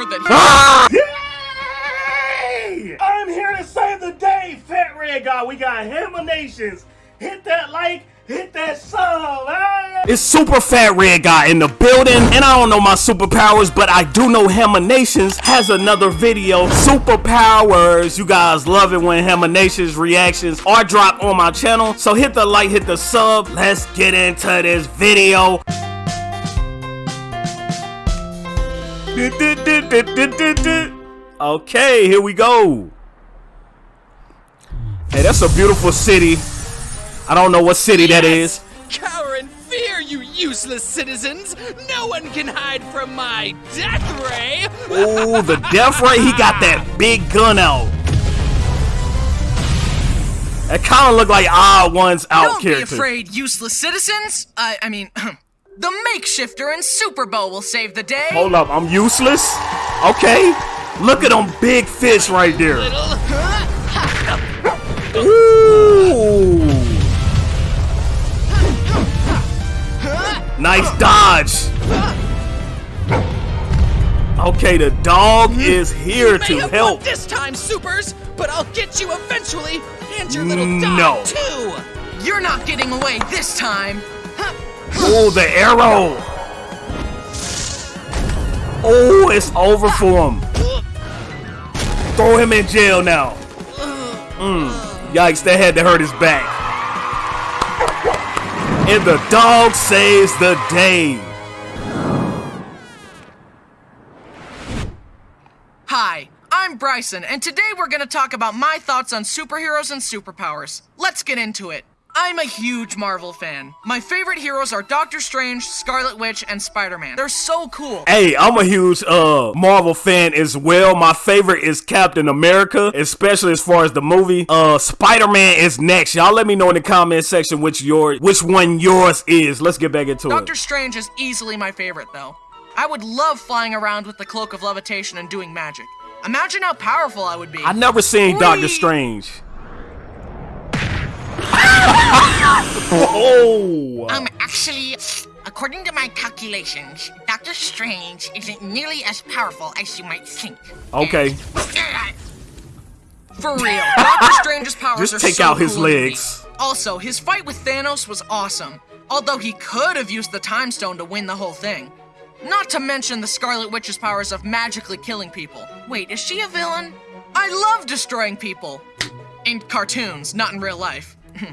sure that he- Ah! Yay! I'm here to save the day, Fat Red Guy. We got Hammer Hit that like, hit that sub. Hey! It's Super Fat Red Guy in the building, and I don't know my superpowers, but I do know Hammer has another video, Superpowers. You guys love it when Hammer reactions are dropped on my channel, so hit the like, hit the sub. Let's get into this video. Okay, here we go. Hey, that's a beautiful city. I don't know what city that is. Cower in fear, you useless citizens! No one can hide from my death ray! Ooh, the death ray, he got that big gun out. That kind of looked like odd ones out Don't character. be afraid, useless citizens! I, I mean, the makeshifter and Super Bo will save the day! Hold up, I'm useless? Okay. Look at them big fish right there. Ooh. Nice dodge. Okay, the dog hmm. is here to help. this time, Supers, but I'll get you eventually, and your little No. dog too! You're not getting away this time! Oh, the arrow. Oh, it's over for him. Throw him in jail now. Mm. Yikes, that had to hurt his back. And the dog saves the day. Hi, I'm Bryson, and today we're gonna talk about my thoughts on superheroes and superpowers. Let's get into it. I'm a huge Marvel fan. My favorite heroes are Doctor Strange, Scarlet Witch, and Spider-Man. They're so cool. Hey, I'm a huge uh Marvel fan as well. My favorite is Captain America, especially as far as the movie. Uh Spider-Man is next. Y'all let me know in the comment section which your which one yours is. Let's get back into Doctor it. Doctor Strange is easily my favorite, though. I would love flying around with the Cloak of Levitation and doing magic. Imagine how powerful I would be. I've never seen Whee! Doctor Strange. Oh. Um, actually, according to my calculations, Doctor Strange isn't nearly as powerful as you might think. Okay. For real, Doctor Strange's powers Just are take so out his cool legs. Also, his fight with Thanos was awesome. Although he could have used the Time Stone to win the whole thing. Not to mention the Scarlet Witch's powers of magically killing people. Wait, is she a villain? I love destroying people. In cartoons, not in real life.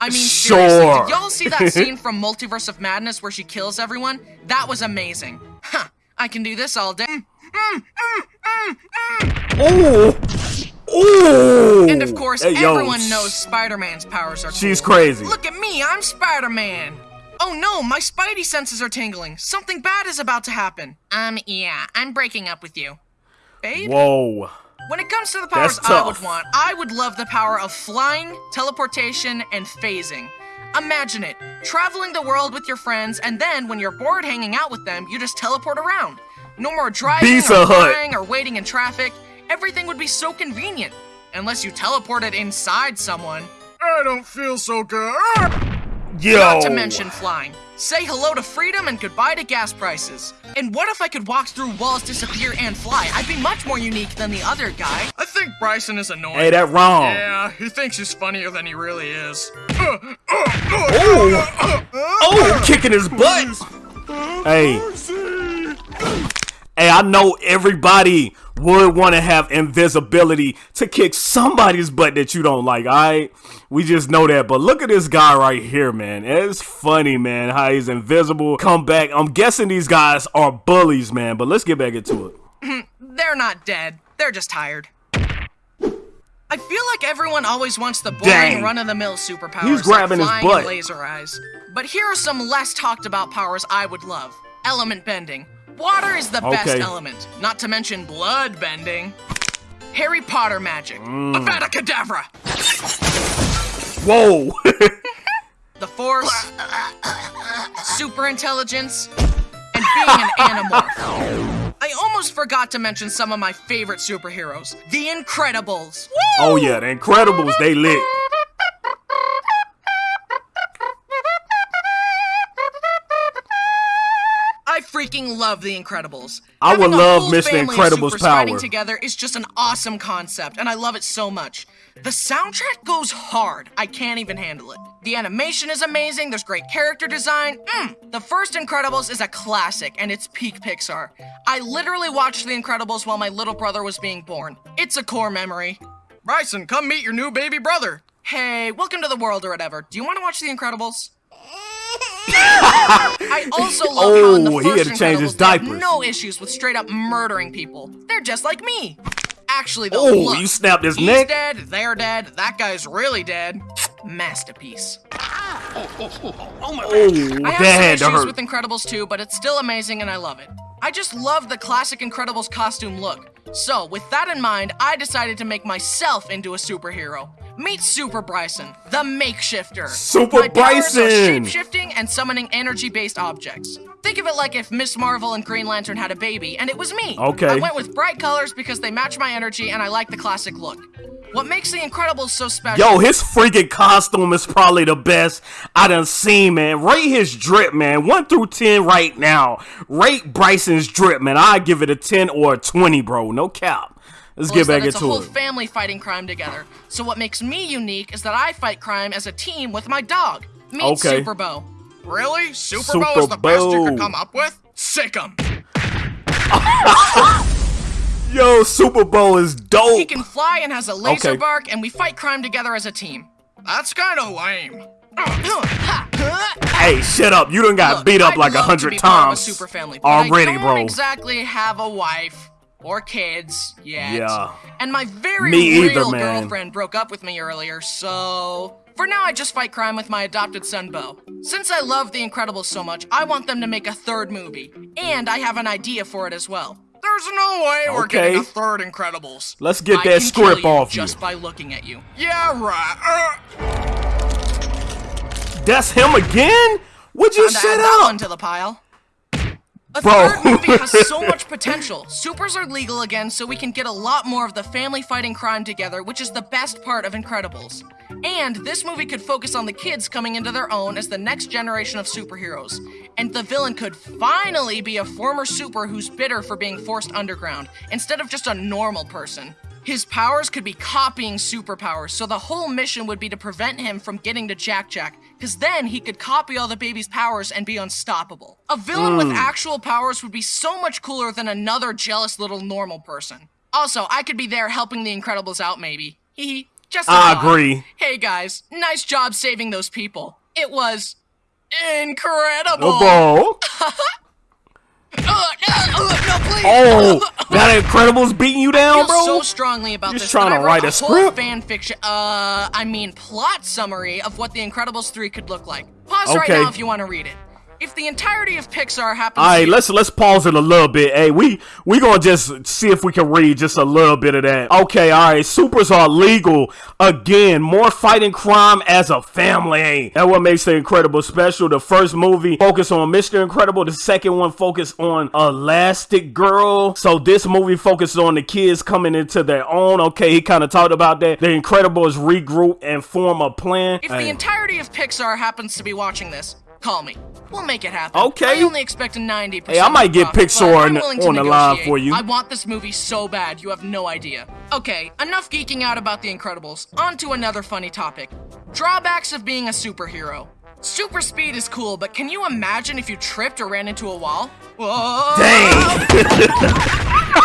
I mean, seriously, did y'all see that scene from Multiverse of Madness where she kills everyone? That was amazing. Huh, I can do this all day. Oh. Oh. And of course, Hey, yo, everyone knows Spider-Man's powers are She's cool. crazy. Look at me, I'm Spider-Man! Oh no, my spidey senses are tingling. Something bad is about to happen. Um, yeah, I'm breaking up with you. Babe? Whoa. When it comes to the powers I would want, I would love the power of flying, teleportation, and phasing. Imagine it, traveling the world with your friends, and then when you're bored hanging out with them, you just teleport around. No more driving Pizza or Hut. flying or waiting in traffic. Everything would be so convenient. Unless you teleported inside someone. I don't feel so good. Ah! Yo. Not to mention flying. Say hello to freedom and goodbye to gas prices. And what if I could walk through walls, disappear, and fly? I'd be much more unique than the other guy. I think Bryson is annoying. Hey, that wrong. Yeah, he thinks he's funnier than he really is. Oh. Oh, kicking his butt. Hey. Hey, I know everybody would want to have invisibility to kick somebody's butt that you don't like, alright? We just know that. But look at this guy right here, man. It's funny, man, how he's invisible. Come back. I'm guessing these guys are bullies, man. But let's get back into it. Mm-hmm. They're not dead. They're just tired. I feel like everyone always wants the boring run-of-the-mill superpowers He's grabbing like flying butt. and laser eyes. But here are some less talked about powers I would love. Element bending. Water is the best element, not to mention blood bending. Harry Potter magic. Mm. Avada Kedavra. Whoa. The Force. super intelligence. And being an animorph. I almost forgot to mention some of my favorite superheroes. The Incredibles. oh, yeah. The Incredibles, they lit. Freaking freaking love The Incredibles. I would Having a love whole Mr. family of Incredible's supers fighting power. together is just an awesome concept, and I love it so much. The soundtrack goes hard. I can't even handle it. The animation is amazing. There's great character design. Mm. The first Incredibles is a classic, and it's peak Pixar. I literally watched The Incredibles while my little brother was being born. It's a core memory. Bryson, come meet your new baby brother. Hey, welcome to the world or whatever. Do you want to watch The Incredibles? I also love how in oh, the Oh, he had to change his Incredibles, they have diapers. no issues with straight up murdering people. They're just like me. Actually, though, Oh, look, you snapped his he's neck? dead, they're dead, that guy's really dead. Masterpiece. Oh, oh I have some issues hurt. with Incredibles 2, but it's still amazing and I love it. I just love the classic Incredibles costume look. So, with that in mind, I decided to make myself into a superhero. Meet Super Bryson, the makeshifter. Super My Bryson! shape-shifting and summoning energy-based objects. Think of it like if Ms. Marvel and Green Lantern had a baby, and it was me. Okay. I went with bright colors because they match my energy and I like the classic look. What makes the Incredibles so special? Yo, his freaking costume is probably the best I done seen, man. Rate his drip, man. 1 through 10 right now. Rate Bryson's drip, man. I give it a 10 or a 20, bro. No cap. Let's is get that back it's a whole family fighting crime together. So what makes me unique is that I fight crime as a team with my dog. Meet Okay. Super Bo. Really? Super, Super Bo is the best you Bo. could come up with? Sick Sick 'em. Yo, Super Bo is dope. He can fly and has a laser Okay. bark, and we fight crime together as a team. That's kind of lame. Hey, shut up. You done got Look, beat up I'd like a hundred be part of a times super family, but I already, don't bro. exactly have a wife or kids yet. Yeah. And my very Me either, real man. girlfriend broke up with me earlier, so for now I just fight crime with my adopted son Bo. Since I love The Incredibles so much, I want them to make a third movie, and I have an idea for it as well. There's no way we're getting a third Incredibles. Let's get I that script off you. just by looking at you. Yeah, right. Uh, That's him again? Would you to shut add that up? one to the pile. A Bro. third movie has so much potential. Supers are legal again, so we can get a lot more of the family fighting crime together, which is the best part of Incredibles. And this movie could focus on the kids coming into their own as the next generation of superheroes. And the villain could finally be a former super who's bitter for being forced underground, instead of just a normal person. His powers could be copying superpowers, so the whole mission would be to prevent him from getting to Jack Jack, because then he could copy all the baby's powers and be unstoppable. A villain with hmm. actual powers would be so much cooler than another jealous little normal person. Also, I could be there helping the Incredibles out, maybe. Hee hee. Just a I thought. agree. Hey guys, nice job saving those people. It was incredible. Oh, bro. No, no, please. That Incredibles beating you down, I feel bro? so strongly about You're this trying that to write a whole script? fan fiction. Uh, I mean plot summary of what The Incredibles 3 could look like. Pause right now if you want to read it. If the entirety of Pixar happens All right, let's let's pause it a little bit. Hey, we we gonna just see if we can read just a little bit of that. Okay, all right. Supers are legal again. More fighting crime as a family. That what makes the Incredible special. The first movie focused on Mr. Incredible. The second one focused on Elastigirl. So this movie focuses on the kids coming into their own. Okay, he kind of talked about that. The Incredibles regroup and form a plan. If Hey. the entirety of Pixar happens to be watching this, call me. We'll make it happen. Okay. I only expect a 90%. Hey, I might get profit, Pixar on on the line for you. I want this movie so bad, you have no idea. Okay, enough geeking out about The Incredibles. On to another funny topic. Drawbacks of being a superhero. Super speed is cool, but can you imagine if you tripped or ran into a wall? Whoa! Dang.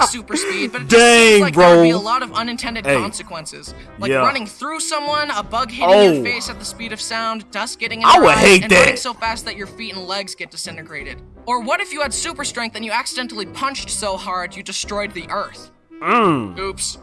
Like super speed, but it just Dang, seems like there would be a lot of unintended Hey. consequences, like Yeah. running through someone, a bug hitting Oh. your face at the speed of sound, dust getting in I your would eyes, hate and that. running so fast that your feet and legs get disintegrated. Or what if you had super strength and you accidentally punched so hard you destroyed the Earth? Mm. Oops.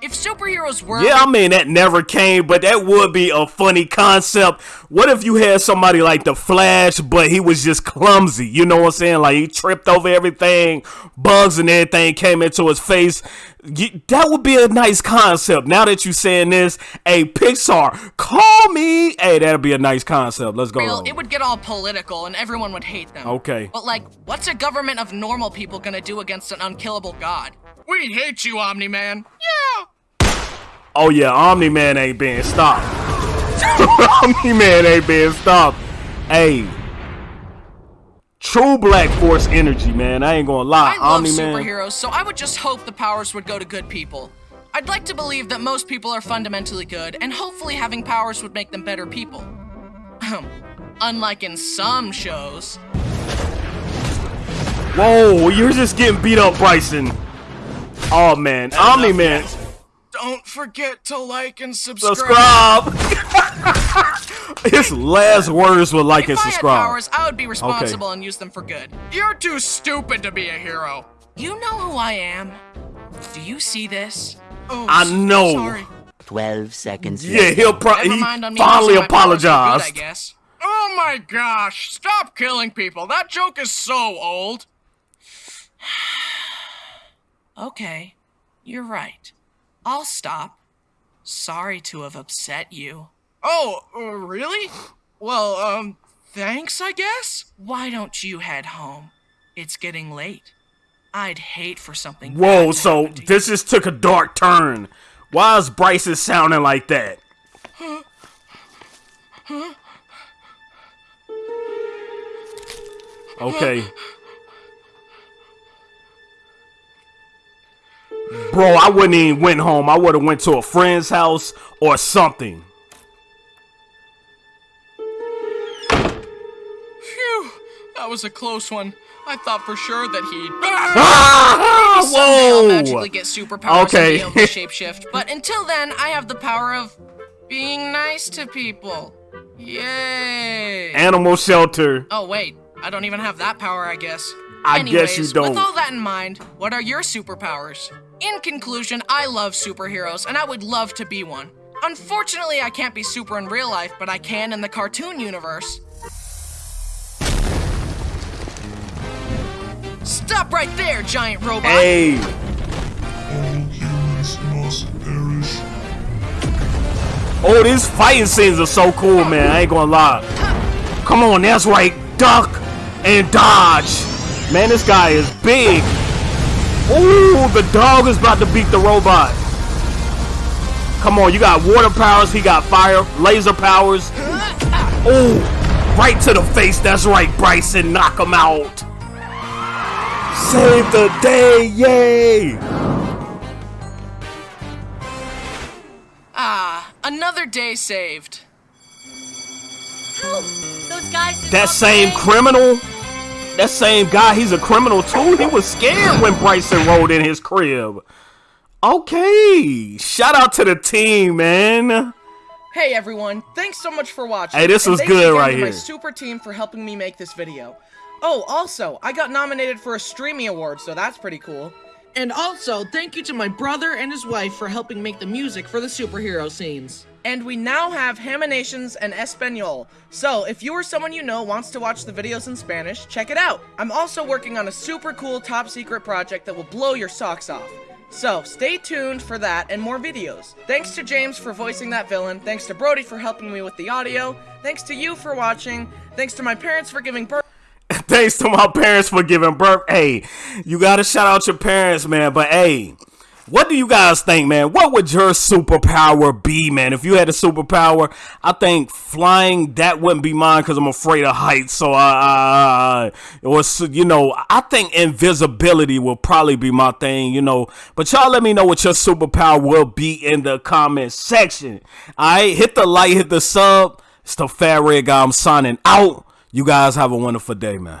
If superheroes were. Yeah, I mean that never came, but that would be a funny concept. What if you had somebody like the Flash, but he was just clumsy? You know what I'm saying? Like he tripped over everything, bugs and everything came into his face. You- that would be a nice concept. Now that you're saying this, hey Pixar, call me. Hey, that'd be a nice concept. Let's go. real, it would get all political and everyone would hate them. Okay. But like, what's a government of normal people gonna do against an unkillable god? We hate you, Omni-Man. Yeah. Oh yeah, Omni Man ain't being stopped. Omni Man ain't being stopped. Hey, True Black Force energy, man. I ain't gonna lie. I love Omni Man. superheroes, so I would just hope the powers would go to good people. I'd like to believe that most people are fundamentally good, and hopefully having powers would make them better people. Um, unlike in some shows. Whoa, you're just getting beat up, Bryson. Oh man, Omni Man. Don't forget to like and subscribe. Subscribe. His last words were like and If I had powers, I would be responsible and use them for good. You're too stupid to be a hero. You know who I am. Do you see this? Oh, I s- know. Sorry. 12 seconds Yeah, later. he'll probably he mind on me finally using my powers for good. I guess. Oh my gosh! Stop killing people. That joke is so old. okay, you're right. I'll stop. Sorry to have upset you. Oh, uh, really? Well, um, thanks, I guess? Why don't you head home? It's getting late. I'd hate for something bad Whoa, to so to this just took a dark turn. Why is Bryson sounding like that? Okay. Bro, I wouldn't even went home. I would have went to a friend's house or something. Phew, that was a close one. I thought for sure that he'd Ah, someday I'll magically whoa! get superpowers Okay. and be able to shapeshift. But until then, I have the power of being nice to people. Yay! Animal shelter. oh wait, I don't even have that power, I guess. I Anyways, guess you don't. With all that in mind, what are your superpowers? In conclusion, I love superheroes, and I would love to be one. Unfortunately, I can't be super in real life, but I can in the cartoon universe. Stop right there, giant robot! Hey, All humans must perish. oh, these fighting scenes are so cool, man. I ain't gonna lie. Come on, that's right. Duck and dodge. Man, this guy is big. Ooh, the dog is about to beat the robot. Come on, you got water powers. He got fire, laser powers. Ooh, right to the face. That's right, Bryson. Knock him out. Save the day, yay! Ah, another day saved. Help! Those guys That same play. criminal, that same guy, he's a criminal too. He was scared when Bryson rolled in his crib. Okay, shout out to the team, man. Hey everyone, thanks so much for watching. Hey, this was good right to my super team for helping me make this video. Oh, also, I got nominated for a Streamy Award, so that's pretty cool. And also, thank you to my brother and his wife for helping make the music for the superhero scenes. And we now have Haminations and Espanol. So, if you or someone you know wants to watch the videos in Spanish, check it out. I'm also working on a super cool top secret project that will blow your socks off. So, stay tuned for that and more videos. Thanks to James for voicing that villain. Thanks to Brody for helping me with the audio. Thanks to you for watching. Thanks to my parents for giving birth. Thanks to my parents for giving birth. Hey, you gotta shout out your parents, man. But hey, what do you guys think, man? What would your superpower be, man? If you had a superpower, I think flying that wouldn't be mine because I'm afraid of heights. So I, uh, or you know, I think invisibility will probably be my thing. You know, but y'all let me know what your superpower will be in the comment section. All right, hit the like, hit the sub. It's the Fat Red Guy. I'm signing out. You guys have a wonderful day, man.